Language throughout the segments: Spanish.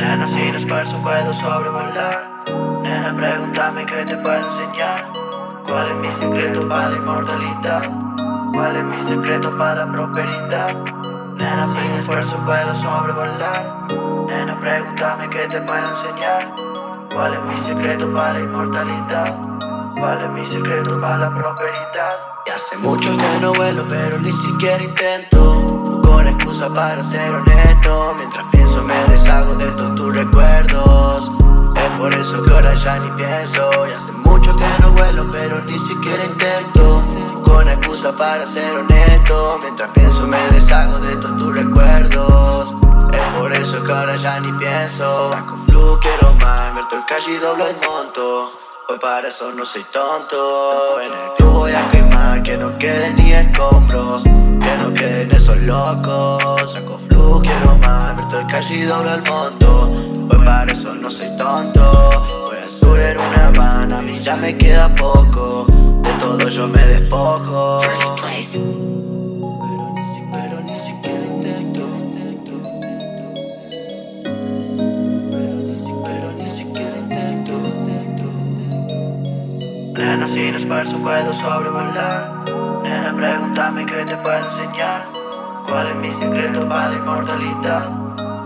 esfuerzo puedo sobrevolar Nena, pregúntame qué te puedo enseñar ¿Cuál es mi secreto para la inmortalidad? ¿Cuál es mi secreto para la prosperidad? Nena, sin esfuerzo puedo sobrevolar Nena, pregúntame qué te puedo enseñar ¿Cuál es mi secreto para la inmortalidad? ¿Cuál es mi secreto para la prosperidad? Y hace mucho que no vuelo, pero ni siquiera intento Con excusa para ser honesto Mientras pienso me deshago de todos tus recuerdos. Es por eso que ahora ya ni pienso. Y hace mucho que no vuelo, pero ni siquiera intento. Con excusa para ser honesto. Mientras pienso me deshago de todos tus recuerdos. Es por eso que ahora ya ni pienso. Con flu quiero más, invierto el calle y doblo el monto. Hoy para eso no soy tonto. En el club voy a quemar Que no queden ni escombros. Que no queden esos locos y doblo el monto Hoy para eso no soy tonto. Voy a subir en una van A mí ya me queda poco. De todo yo me despojo. Nena, sin esfuerzo puedo sobrevolar Nena, pregúntame qué te puedo enseñar. ¿Cuál es mi secreto para la inmortalidad?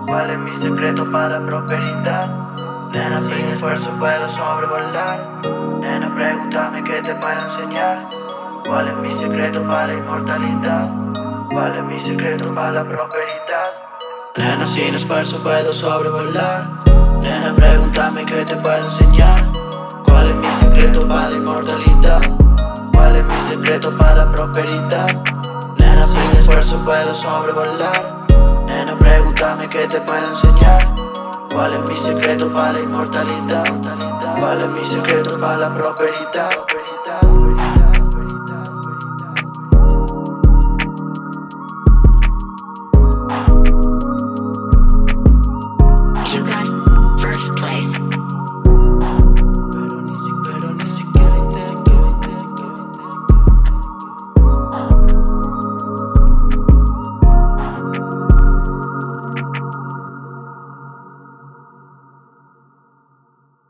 ¿Cuál es mi secreto para la prosperidad? Nena, sin esfuerzo puedo sobrevolar Nena, pregúntame qué te puedo enseñar ¿Cuál es mi secreto para la inmortalidad? ¿Cuál es mi secreto para la prosperidad? Nena, sin esfuerzo puedo sobrevolar Nena, pregúntame qué te puedo enseñar ¿Cuál es mi secreto para la inmortalidad? ¿Cuál es mi secreto para la prosperidad? Nena, sin esfuerzo puedo sobrevolar pregúntame qué te puedo enseñar ¿Cuál es mi secreto para la inmortalidad? ¿Cuál es mi secreto para la prosperidad?